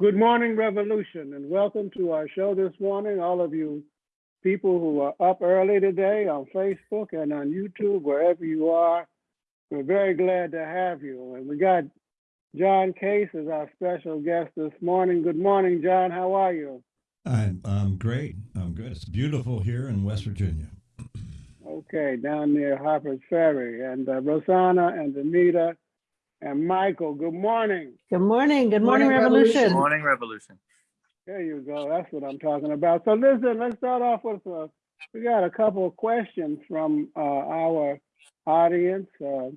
Good morning, Revolution, and welcome to our show this morning. All of you people who are up early today on Facebook and on YouTube, wherever you are, we're very glad to have you. And we got John Case as our special guest this morning. Good morning, John. How are you? I'm, I'm great. I'm good. It's beautiful here in West Virginia. Okay, down near Harper's Ferry. And uh, Rosanna and Anita and Michael, good morning. Good morning. Good morning, Morning, Revolution. Revolution. Morning Revolution. There you go. That's what I'm talking about. So listen, let's start off with, uh, we got a couple of questions from uh, our audience uh,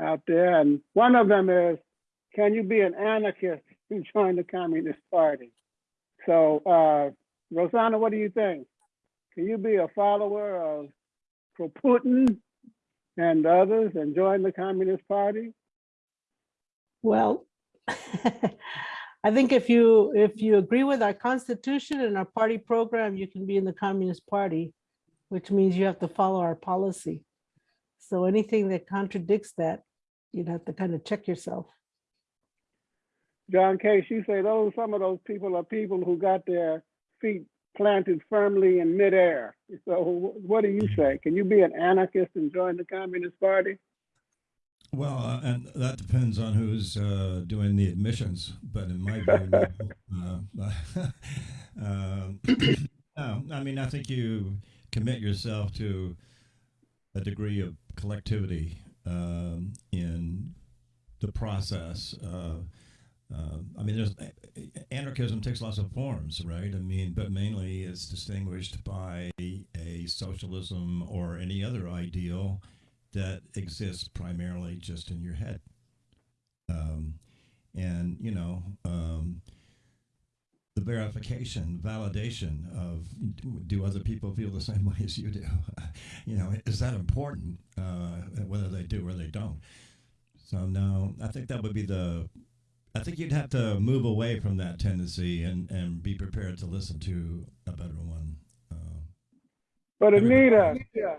out there. And one of them is, can you be an anarchist and join the Communist Party? So uh, Rosanna, what do you think? Can you be a follower of Proudhon and others and join the Communist Party? Well, I think if you if you agree with our constitution and our party program, you can be in the Communist Party, which means you have to follow our policy. So anything that contradicts that, you'd have to kind of check yourself. John Case, you say those some of those people are people who got their feet planted firmly in midair. So what do you say? Can you be an anarchist and join the Communist Party? Well, uh, and that depends on who's uh, doing the admissions. But in my view. Uh, um, no, I mean, I think you commit yourself to a degree of collectivity um, in the process. Uh, I mean, there's anarchism takes lots of forms, right? I mean, but mainly it's distinguished by a socialism or any other ideal that exists primarily just in your head. Um, and, you know, um, the verification, validation of do other people feel the same way as you do? you know, is that important, uh, whether they do or they don't? So, no, I think that would be the I think you'd have to move away from that tendency and, and be prepared to listen to a better one. Uh, But Anita, yeah,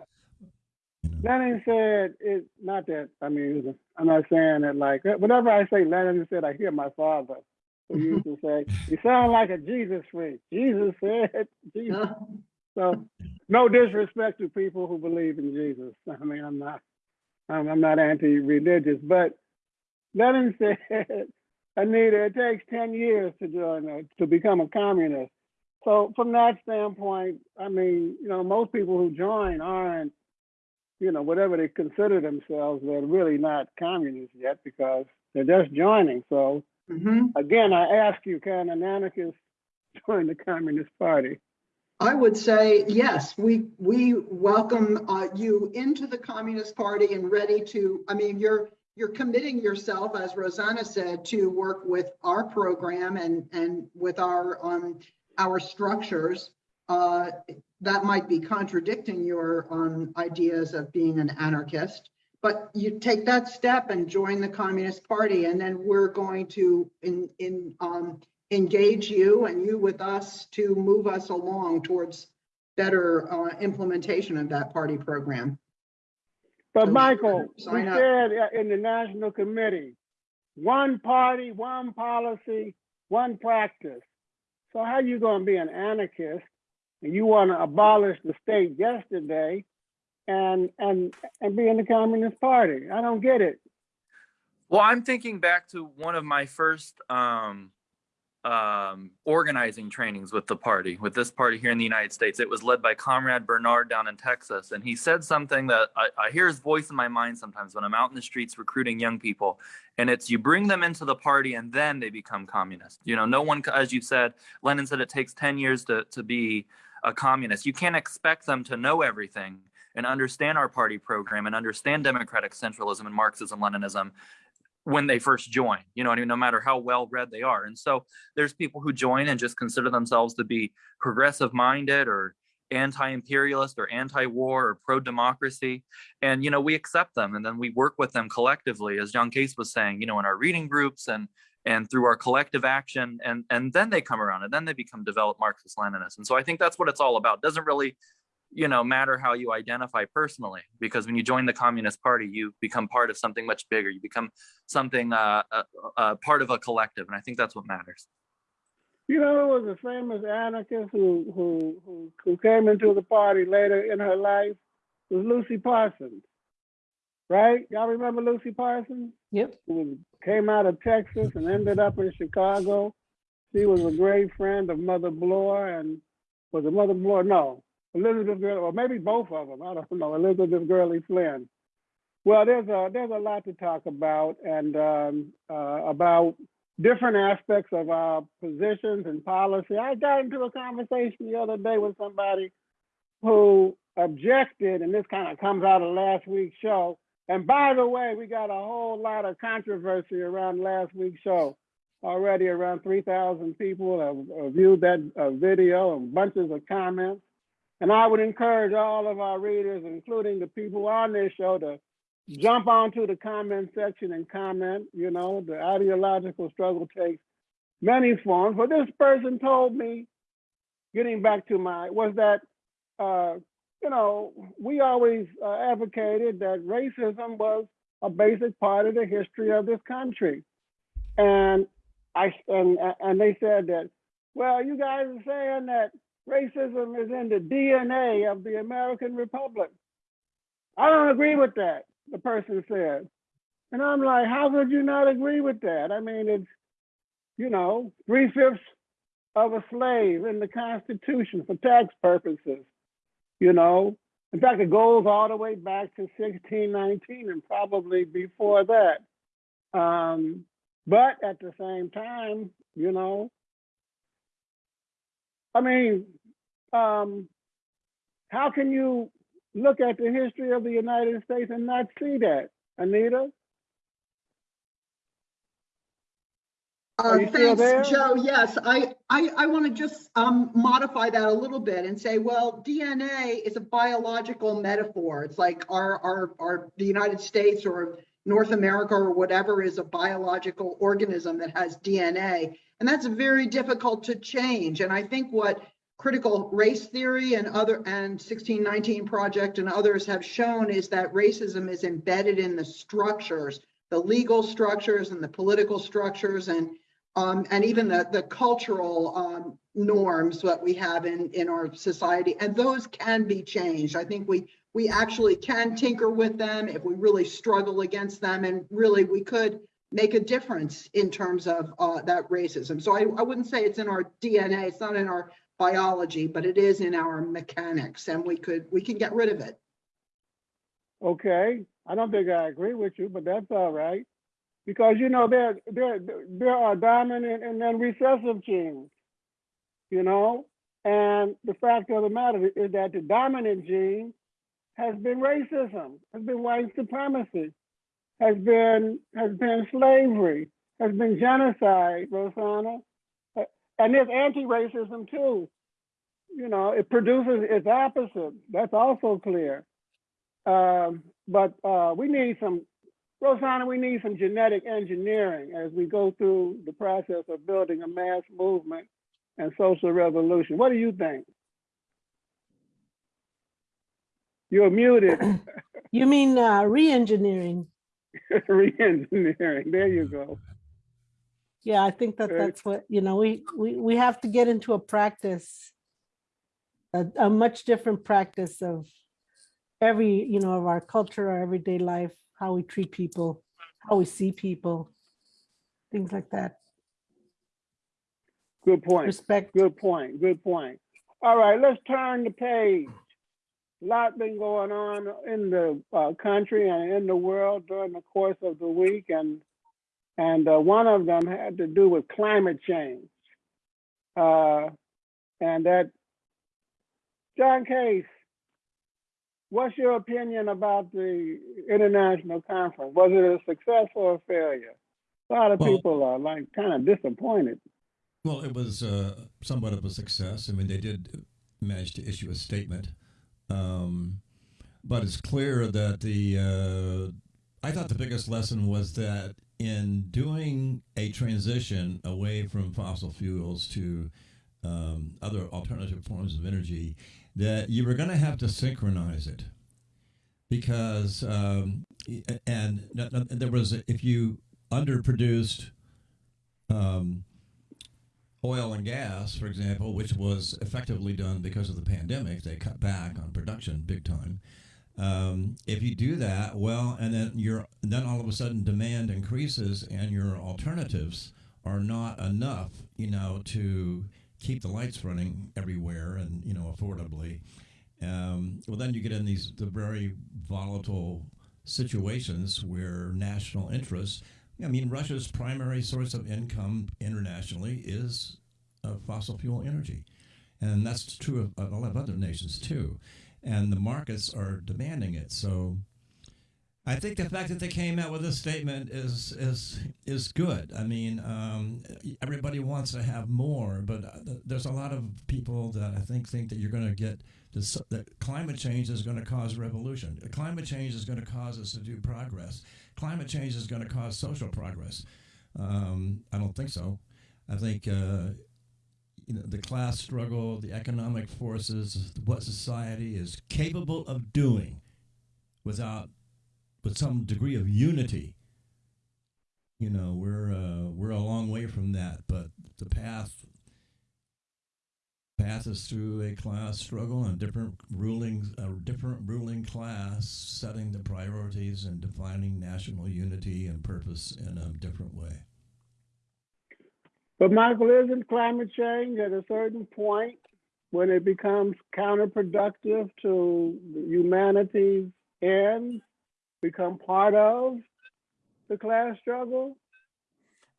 you know. Lenin said it. Not that I mean, I'm not saying that like uh, whenever I say Lenin said, I hear my father who used to say, "You sound like a Jesus freak." Jesus said, Jesus. Uh-huh. So, no disrespect to people who believe in Jesus. I mean, I'm not, I'm, I'm not anti-religious, but Lenin said, Anita, it takes 10 years to join, a, to become a communist. So from that standpoint, I mean, you know, most people who join aren't, you know, whatever they consider themselves, they're really not communists yet because they're just joining. So Mhm. again, I ask you, can an anarchist join the Communist Party? I would say, yes, we, we welcome uh, you into the Communist Party and ready to, I mean, you're, you're committing yourself, as Rosanna said, to work with our program and, and with our, um, our structures. Uh, That might be contradicting your um, ideas of being an anarchist. But you take that step and join the Communist Party, and then we're going to in, in, um, engage you and you with us to move us along towards better uh, implementation of that party program. But So Michael, we up. said uh, in the National Committee, one party, one policy, one practice. So how are you gonna be an anarchist and you wanna abolish the state yesterday and, and, and be in the Communist Party? I don't get it. Well, I'm thinking back to one of my first um, um, organizing trainings with the party, with this party here in the United States. It was led by Comrade Bernard down in Texas. And he said something that I, I hear his voice in my mind sometimes when I'm out in the streets recruiting young people. And it's you bring them into the party and then they become communist. You know, no one, as you said, Lenin said it takes 10 years to, to be a communist. You can't expect them to know everything and understand our party program and understand democratic centralism and Marxism, Leninism when they first join, you know I mean? No matter how well read they are. And so there's people who join and just consider themselves to be progressive minded or anti-imperialist or anti-war or pro-democracy. And, you know, we accept them and then we work with them collectively, as John Case was saying, you know, in our reading groups and and through our collective action and and then they come around and then they become developed Marxist Leninists. And so I think that's what it's all about. It doesn't really you know matter how you identify personally because when you join the communist party you become part of something much bigger you become something uh, uh, uh part of a collective and i think that's what matters You know there was a famous anarchist who who who who came into the party later in her life? Was Lucy Parsons. Right? Y'all remember Lucy Parsons? Yep. Who came out of Texas and ended up in Chicago. She was a great friend of Mother Bloor and was a Mother Bloor? No, Elizabeth Gurley, or maybe both of them. I don't know. Elizabeth Gurley Flynn. Well, there's a there's a lot to talk about and um, uh, about different aspects of our positions and policy. I got into a conversation the other day with somebody who objected, and this kind of comes out of last week's show. And by the way, we got a whole lot of controversy around last week's show. Already around 3,000 people have, viewed that uh, video and bunches of comments. And I would encourage all of our readers, including the people on this show, to jump onto the comment section and comment. You know, the ideological struggle takes many forms. But this person told me, getting back to my, was that, uh, you know, we always uh, advocated that racism was a basic part of the history of this country. And I and and they said that, well, you guys are saying that racism is in the DNA of the American Republic. I don't agree with that, the person said. And I'm like, how could you not agree with that? I mean, it's, you know, three fifths of a slave in the Constitution for tax purposes, you know. In fact, it goes all the way back to 1619 and probably before that. Um, but at the same time, you know, I mean, um, how can you look at the history of the United States and not see that, Anita? Uh, Are you still there? thanks, Joe. Yes, I, I, I want to just, um, modify that a little bit and say, well, DNA is a biological metaphor. It's like our, our, our, the United States or North America or whatever is a biological organism that has DNA. And that's very difficult to change. And I think what critical race theory and other, and 1619 Project and others have shown is that racism is embedded in the structures, the legal structures and the political structures and um, and even the, the cultural um, norms that we have in, in our society. And those can be changed. I think we we actually can tinker with them if we really struggle against them. And really, we could make a difference in terms of uh, that racism. So I, I wouldn't say it's in our DNA, it's not in our biology, but it is in our mechanics and we could, we can get rid of it. Okay, I don't think I agree with you, but that's all right. Because you know, there, there, there are dominant and then recessive genes, you know? And the fact of the matter is that the dominant gene has been racism, has been white supremacy, has been has been slavery, has been genocide, Rosanna, and there's anti-racism too. You know, it produces its opposite. That's also clear. Um, but uh, we need some, Rosanna, we need some genetic engineering as we go through the process of building a mass movement and social revolution. What do you think? You're muted. You mean uh, re-engineering? Re-engineering. There you go. Yeah, I think that that's what, you know, we, we, we have to get into a practice, a, a much different practice of every, you know, of our culture, our everyday life, how we treat people, how we see people, things like that. Good point. Respect. Good point. Good point. All right, let's turn the page. A lot been going on in the uh, country and in the world during the course of the week, and and uh, one of them had to do with climate change. Uh, and that, John Case, what's your opinion about the international conference? Was it a success or a failure? A lot of Well- people are like kind of disappointed. Well, it was uh, somewhat of a success. I mean, they did manage to issue a statement, um, but it's clear that the. Uh, I thought the biggest lesson was that in doing a transition away from fossil fuels to um, other alternative forms of energy, that you were going to have to synchronize it because um, and, there was if you underproduced um, oil and gas, for example, which was effectively done because of the pandemic, they cut back on production big time. Um, if you do that, well, and then you're then all of a sudden demand increases, and your alternatives are not enough, you know, to keep the lights running everywhere and you know affordably. Um, well, then you get in these the very volatile situations where national interests. I mean, Russia's primary source of income internationally is uh, fossil fuel energy, and that's true of, of a lot of other nations too. And the markets are demanding it. So, I think the fact that they came out with this statement is is is good. I mean, um, everybody wants to have more, but uh, there's a lot of people that I think think that you're going to get this, that climate change is going to cause revolution. Climate change is going to cause us to do progress. Climate change is going to cause social progress. Um, I don't think so. I think uh, you know the class struggle, the economic forces, what society is capable of doing, without with some degree of unity. You know, we're uh, we're a long way from that, but the path is through a class struggle and different ruling a different ruling class setting the priorities and defining national unity and purpose in a different way. But Michael, isn't climate change at a certain point when it becomes counterproductive to humanity's ends, become part of the class struggle?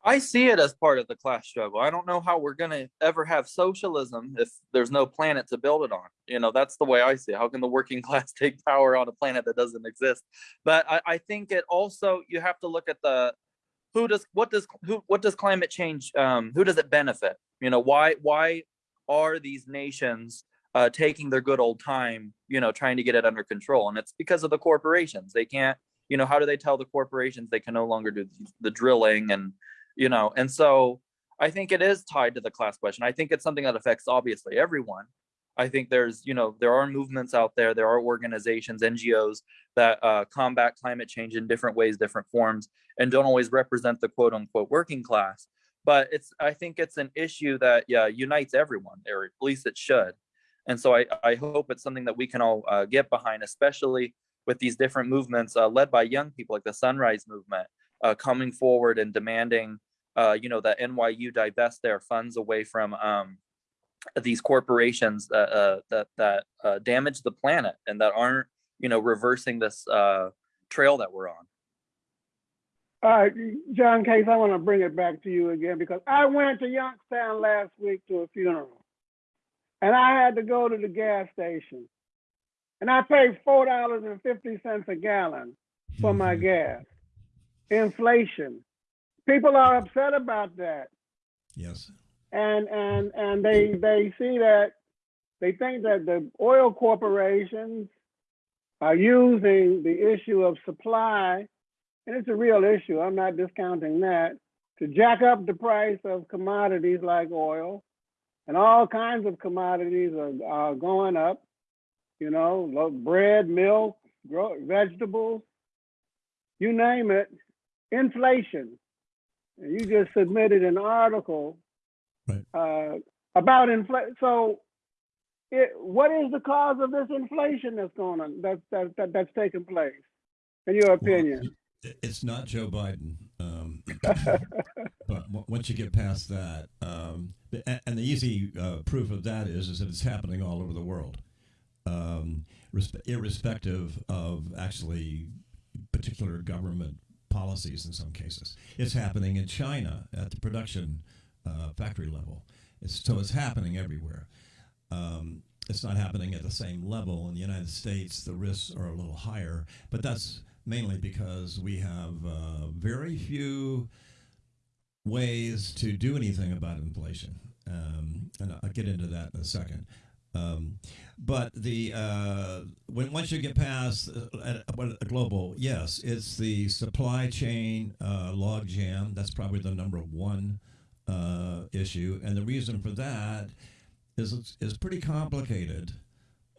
I see it as part of the class struggle. I don't know how we're going to ever have socialism if there's no planet to build it on. You know, that's the way I see it. How can the working class take power on a planet that doesn't exist? But I, I think it also, you have to look at the, who does, what does, who, what does climate change, um, who does it benefit? You know, why, why are these nations uh, taking their good old time, you know, trying to get it under control? And it's because of the corporations. They can't, you know, how do they tell the corporations they can no longer do the drilling and, you know and so i think it is tied to the class question i think it's something that affects obviously everyone i think there's you know there are movements out there there are organizations ngos that uh, combat climate change in different ways different forms and don't always represent the quote unquote working class but it's i think it's an issue that yeah unites everyone or at least it should and so i i hope it's something that we can all uh, get behind especially with these different movements uh, led by young people like the sunrise movement uh, coming forward and demanding, uh, you know, that NYU divest their funds away from um, these corporations that uh, that that uh, damage the planet and that aren't, you know, reversing this uh, trail that we're on. All right, John Case, I want to bring it back to you again because I went to Youngstown last week to a funeral and I had to go to the gas station and I paid $4.50 a gallon for my mm-hmm. gas inflation. People are upset about that. Yes. And and and they they see that they think that the oil corporations are using the issue of supply, and it's a real issue. I'm not discounting that to jack up the price of commodities like oil, and all kinds of commodities are, are going up. You know, bread, milk, vegetables, you name it inflation. You just submitted an article right. uh, about inflation. So, it, what is the cause of this inflation that's going on that, that, that that's taking place, in your opinion? Well, it's not Joe Biden, but once you get past that, um, and the easy uh, proof of that is is that it's happening all over the world, um, irrespective of actually particular government policies in some cases. It's happening in China at the production uh, factory level. It's, so it's happening everywhere. Um, it's not happening at the same level in the United States. The risks are a little higher, but that's mainly because we have uh, very few ways to do anything about inflation. Um, and I'll get into that in a second. Um, but the uh, when once you get past uh, a, global, yes, it's the supply chain uh, log jam. That's probably the number one uh, issue, and the reason for that is is pretty complicated.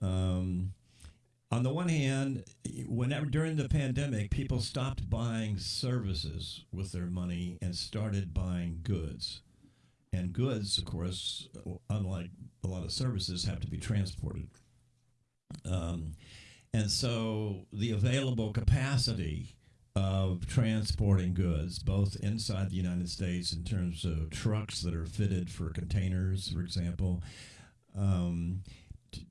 Um, on the one hand, whenever during the pandemic, people stopped buying services with their money and started buying goods and goods, of course, unlike a lot of services, have to be transported. Um, and so the available capacity of transporting goods, both inside the United States in terms of trucks that are fitted for containers, for example, um,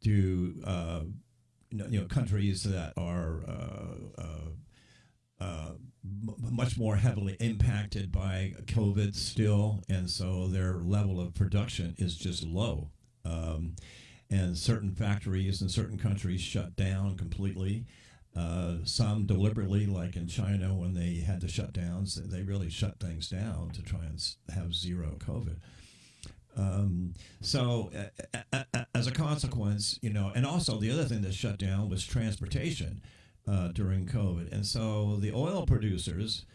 to uh, you, know, countries that are uh, uh, uh, m- much more heavily impacted by COVID still, and so their level of production is just low. Um, and certain factories in certain countries shut down completely. Uh, some deliberately, like in China, when they had to shut down, they really shut things down to try and have zero COVID. Um, so, a- as a consequence, you know, and also the other thing that shut down was transportation uh, during COVID. And so the oil producers,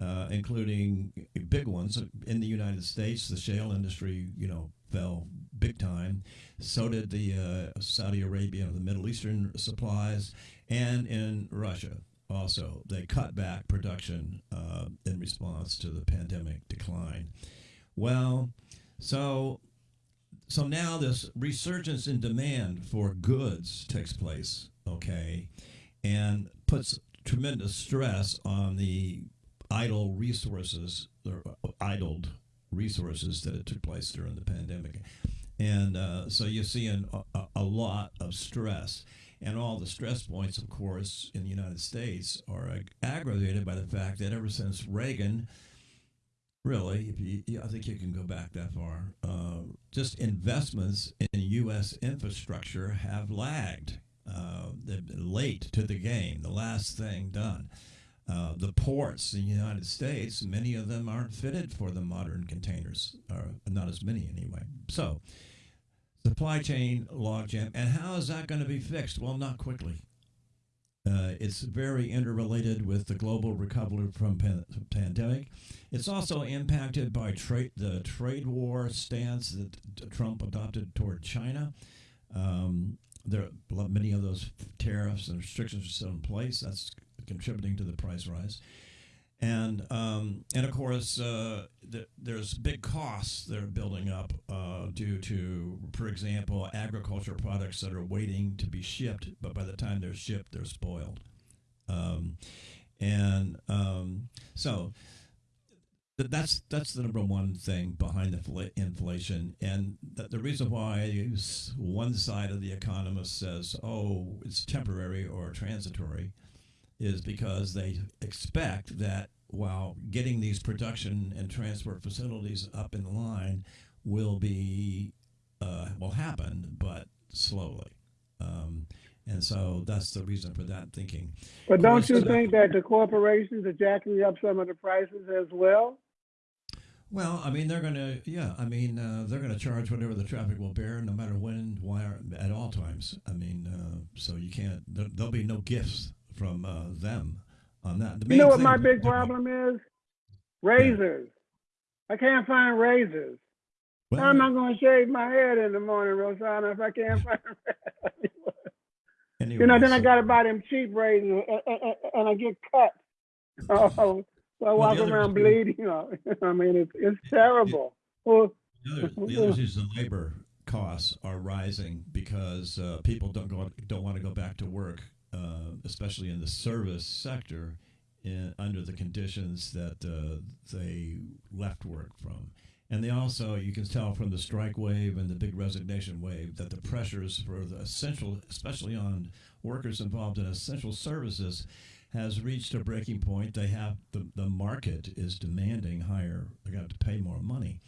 uh, including big ones in the United States, the shale industry, you know, fell big time. So did the uh, Saudi Arabia and the Middle Eastern supplies, and in Russia also. They cut back production uh, in response to the pandemic decline. Well, so so now this resurgence in demand for goods takes place, okay, and puts tremendous stress on the idle resources or idled resources that it took place during the pandemic. And uh, so you're seeing a, a- lot of stress. And all the stress points, of course, in the United States are ag- aggravated by the fact that ever since Reagan, really, if you, I think you can go back that far, uh, just investments in U.S. infrastructure have lagged. Uh, late to the game, the last thing done. Uh, the ports in the United States, many of them aren't fitted for the modern containers, or not as many anyway. So, supply chain logjam, and how is that going to be fixed? Well, not quickly. Uh, it's very interrelated with the global recovery from pan- pandemic. It's also impacted by the trade war stance that Trump adopted toward China. Um, there many of those tariffs and restrictions are still in place. That's contributing to the price rise. And um, and of course, uh, th- there's big costs that are building up uh, due to, for example, agriculture products that are waiting to be shipped, but by the time they're shipped, they're spoiled. Um, and um, so th- that's that's the number one thing behind the fla- inflation, and th- the reason why one side of the economist says, "Oh, it's temporary or transitory," is because they expect that while getting these production and transport facilities up in line will be uh, will happen, but slowly. Um, and so that's the reason for that thinking. But don't course, you uh, think that the corporations are jacking up some of the prices as well? Well, I mean, they're going to, yeah, I mean, uh, they're going to charge whatever the traffic will bear, no matter when, why, at all times. I mean, uh, so you can't, there, there'll be no gifts from uh, them on that. The You know what my big problem is? Razors. I can't find razors. Well, How am I going to shave my head in the morning, Rosanna, if I can't find anyway, You know, then I got to buy them cheap razors, uh, uh, and I get cut. Oh, so I walk other around bleeding. You know, I mean, it's it's terrible. Well, The other, the other is the labor costs are rising because uh, people don't go don't want to go back to work, uh, especially in the service sector, in, under the conditions that uh, they left work from. And they also, you can tell from the strike wave and the big resignation wave, that the pressures for the essential, especially on workers involved in essential services, has reached a breaking point. They have the, the market is demanding higher. They got to pay more money.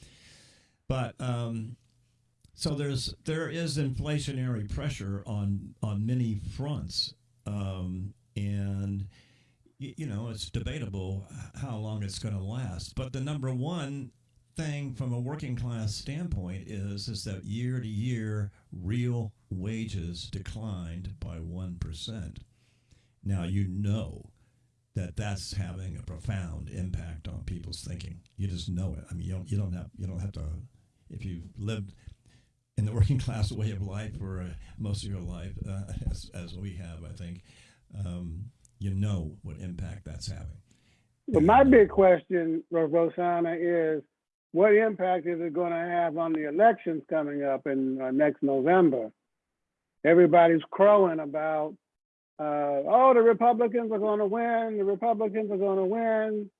But um, so there's there is inflationary pressure on on many fronts, um, and you know it's debatable how long it's going to last. But the number one thing from a working class standpoint is is that year to year real wages declined by one percent. Now you know that that's having a profound impact on people's thinking. You just know it. I mean, you don't you don't have you don't have to if you've lived in the working class way of life for uh, most of your life, uh, as, as we have, I think, um, you know what impact that's having. but my big question, Ro- Rosanna, is what impact is it going to have on the elections coming up in uh, next November? Everybody's crowing about, uh, oh, the Republicans are going to win, the Republicans are going to win.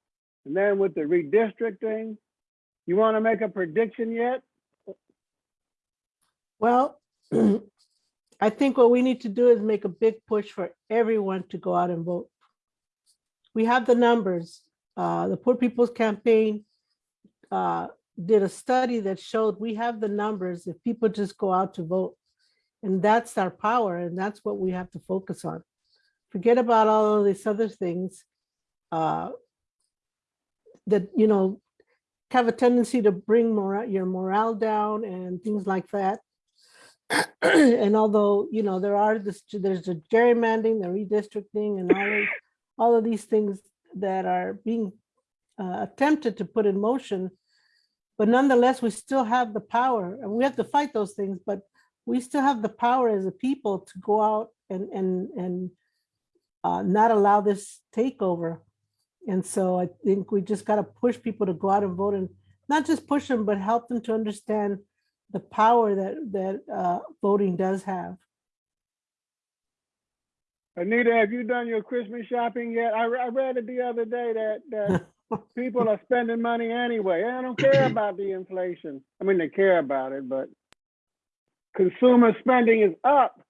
And then with the redistricting, you want to make a prediction yet? Well, I think what we need to do is make a big push for everyone to go out and vote. We have the numbers. Uh, the Poor People's Campaign uh, did a study that showed we have the numbers if people just go out to vote. And that's our power, and that's what we have to focus on. Forget about all of these other things uh, that, you know, have a tendency to bring your morale down and things like that. and although, you know, there are this, there's a gerrymandering, the redistricting and all of, all of these things that are being uh, attempted to put in motion. But nonetheless, we still have the power and we have to fight those things, but we still have the power as a people to go out and, and, and uh, not allow this takeover. And so I think we just got to push people to go out and vote and not just push them, but help them to understand the power that that uh, voting does have. Anita, have you done your Christmas shopping yet? I, I read it the other day that, that people are spending money anyway. I don't care about the inflation. I mean, they care about it, but consumer spending is up.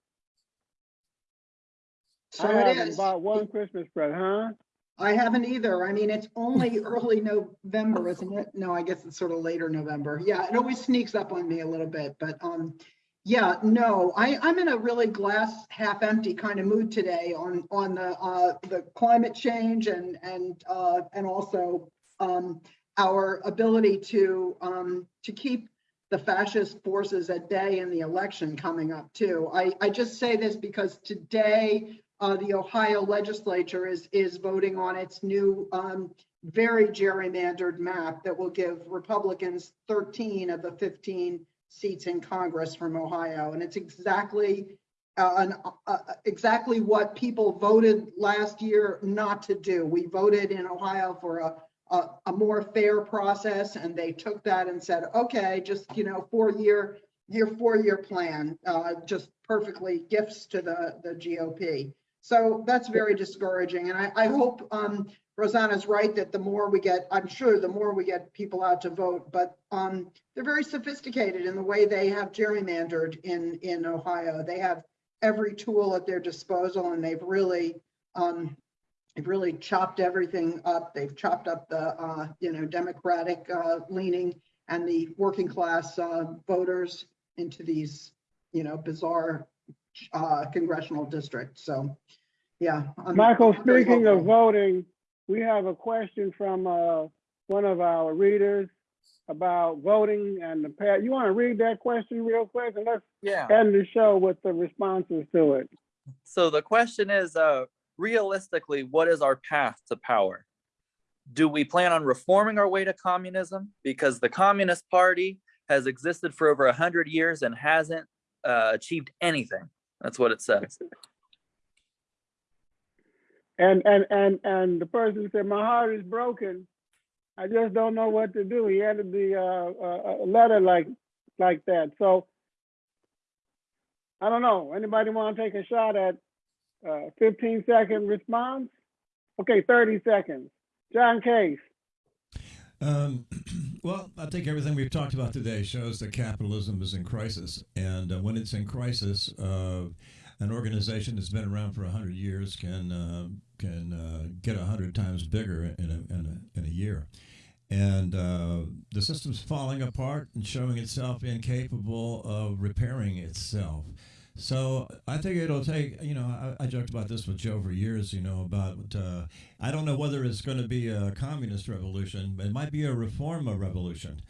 So I it haven't bought one Christmas present, huh? I haven't either. I mean, it's only early November, isn't it? No, I guess it's sort of later November. Yeah, it always sneaks up on me a little bit, but um, yeah, no, I, I'm in a really glass half empty kind of mood today on, on the, uh, the climate change and, and, uh, and also um, our ability to, um, to keep the fascist forces at bay in the election coming up too. I, I just say this because today, uh, the Ohio legislature is, is voting on its new, um, very gerrymandered map that will give Republicans 13 of the 15 seats in Congress from Ohio. And it's exactly, uh, an, uh, exactly what people voted last year not to do. We voted in Ohio for a, a, a more fair process and they took that and said, okay, just, you know, four-year, your four-year plan, uh, just perfectly gifts to the, the GOP. So that's very discouraging. And I, I hope um, Rosanna's right that the more we get, I'm sure the more we get people out to vote, but um, they're very sophisticated in the way they have gerrymandered in, in Ohio. They have every tool at their disposal and they've really, um, they've really chopped everything up. They've chopped up the, uh, you know, Democratic uh, leaning and the working class uh, voters into these, you know, bizarre uh, congressional district. So, yeah. I'm- Michael, I'm very speaking of voting, we have a question from uh, one of our readers about voting and the past. You want to read that question real quick and let's Yeah. end the show with the responses to it. So the question is, uh, realistically, what is our path to power? Do we plan on reforming our way to communism? Because the Communist Party has existed for over a hundred years and hasn't uh, achieved anything. That's what it says. And and and and the person said, "My heart is broken. I just don't know what to do." He added the uh, uh, a letter like like that. So I don't know. Anybody want to take a shot at uh, 15 second response? Okay, 30 seconds. John Case. Um, well, I think everything we've talked about today. Shows that capitalism is in crisis, and uh, when it's in crisis, uh, an organization that's been around for hundred years can uh, can uh, get hundred times bigger in a, in a in a year, and uh, the system's falling apart and showing itself incapable of repairing itself. So I think it'll take, you know, I, I joked about this with Joe for years, you know, about, uh, I don't know whether it's going to be a communist revolution, but it might be a reform revolution,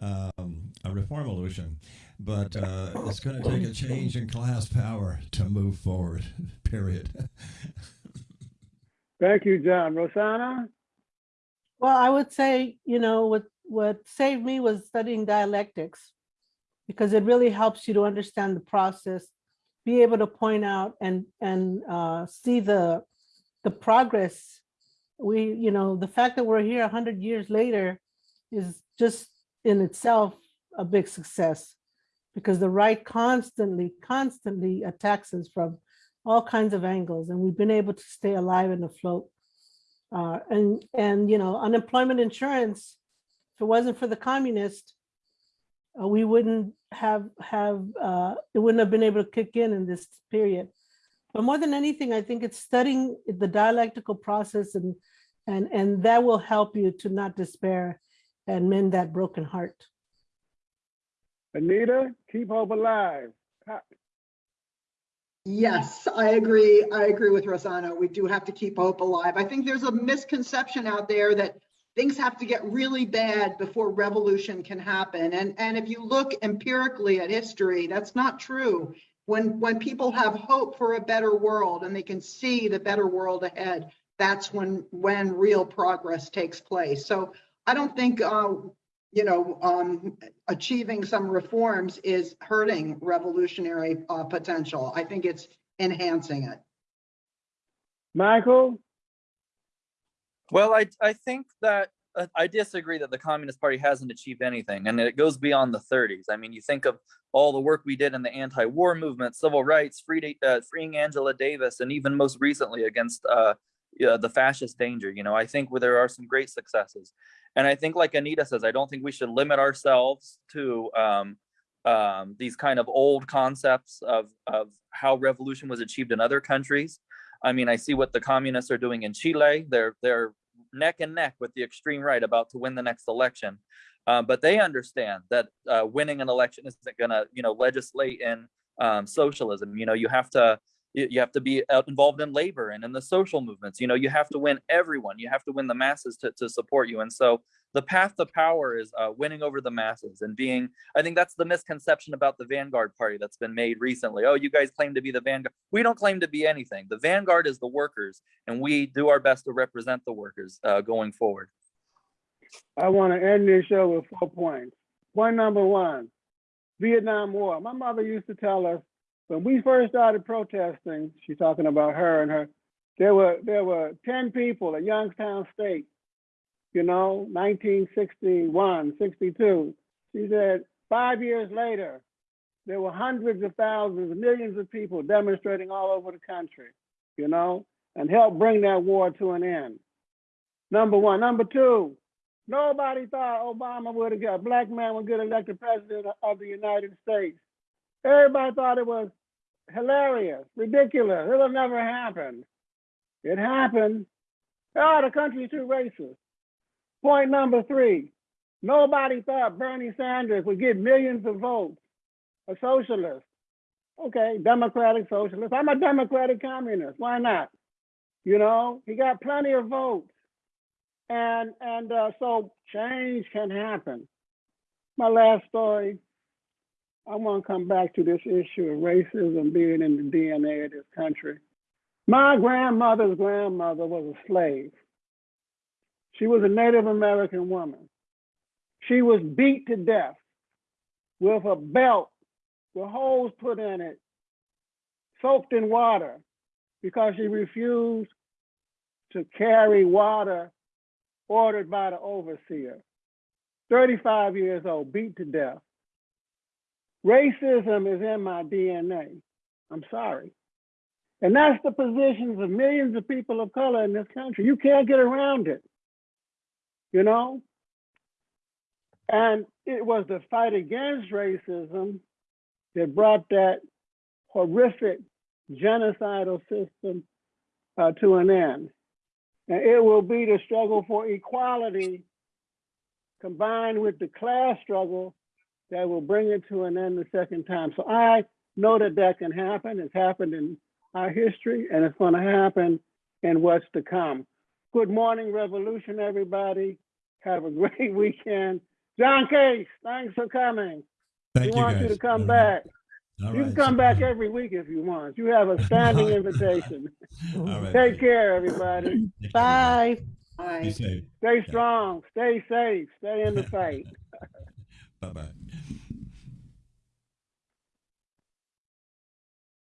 um, a reformolution, but uh, it's going to take a change in class power to move forward, period. Thank you, John. Rosanna? Well, I would say, you know, what what saved me was studying dialectics because it really helps you to understand the process, be able to point out and and uh, see the the progress. We, you know, the fact that we're here a hundred years later is just in itself a big success because the right constantly, constantly attacks us from all kinds of angles, and we've been able to stay alive and afloat. Uh, and, and, you know, unemployment insurance, if it wasn't for the communists, uh, we wouldn't have, have, uh, it wouldn't have been able to kick in in this period. But more than anything, I think it's studying the dialectical process and, and, and that will help you to not despair and mend that broken heart. Anita, keep hope alive. Yes, I agree. I agree with Rosanna. We do have to keep hope alive. I think there's a misconception out there that things have to get really bad before revolution can happen. And, and if you look empirically at history, that's not true. When, when people have hope for a better world and they can see the better world ahead, that's when, when real progress takes place. So I don't think, uh, you know, um, achieving some reforms is hurting revolutionary uh, potential. I think it's enhancing it. Michael, Well, I I think that uh, I disagree that the Communist Party hasn't achieved anything, and it goes beyond the 30s. I mean, you think of all the work we did in the anti-war movement, civil rights, free, uh, freeing Angela Davis, and even most recently against uh, the fascist danger. You know, I think where there are some great successes, and I think, like Anita says, I don't think we should limit ourselves to um, um, these kind of old concepts of of how revolution was achieved in other countries. I mean, I see what the communists are doing in Chile. They're they're neck and neck with the extreme right about to win the next election. Uh, but they understand that uh, winning an election isn't going to, you know, legislate in um, socialism. You know, you have to you have to be involved in labor and in the social movements. You know, you have to win everyone. You have to win the masses to, to support you. And so the path to power is uh, winning over the masses and being. I think that's the misconception about the Vanguard Party that's been made recently. Oh, you guys claim to be the Vanguard. We don't claim to be anything. The Vanguard is the workers, and we do our best to represent the workers uh, going forward. I want to end this show with four points. Point number one, Vietnam War. My mother used to tell us when we first started protesting, she's talking about her and her, there were there were 10 people at Youngstown State, you know, 1961, 62. She said five years later, there were hundreds of thousands, millions of people demonstrating all over the country, you know, and helped bring that war to an end. Number one. Number two, nobody thought Obama would get a black man would get elected president of the United States. Everybody thought it was hilarious, ridiculous. It'll never happen. It happened. Oh, the country's too racist. Point number three, nobody thought Bernie Sanders would get millions of votes, a socialist. Okay, democratic socialist. I'm a democratic communist. Why not? You know, he got plenty of votes. And and uh, so change can happen. My last story, I want to come back to this issue of racism being in the DNA of this country. My grandmother's grandmother was a slave. She was a Native American woman. She was beat to death with a belt with holes put in it, soaked in water, because she refused to carry water ordered by the overseer. 35 years old, beat to death. Racism is in my DNA. I'm sorry. And that's the positions of millions of people of color in this country. You can't get around it, you know? And it was the fight against racism that brought that horrific genocidal system uh, to an end. And it will be the struggle for equality combined with the class struggle that will bring it to an end the second time. So I know that that can happen. It's happened in our history and it's going to happen in what's to come. Good morning, Revolution, everybody. Have a great weekend. John Case, thanks for coming. Thank we you, want guys. you to come All back. right. All You can come so- back every week if you want. You have a standing invitation. All right. Take care, everybody. Bye. Bye. Stay strong, stay safe, stay in the fight. Bye-bye.